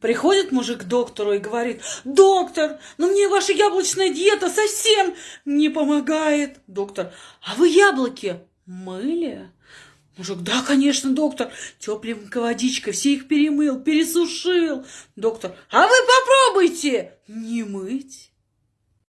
Приходит мужик к доктору и говорит, доктор, ну мне ваша яблочная диета совсем не помогает. Доктор, а вы яблоки мыли? Мужик, да, конечно, доктор, тепленькой водичкой, все их перемыл, пересушил. Доктор, а вы попробуйте не мыть.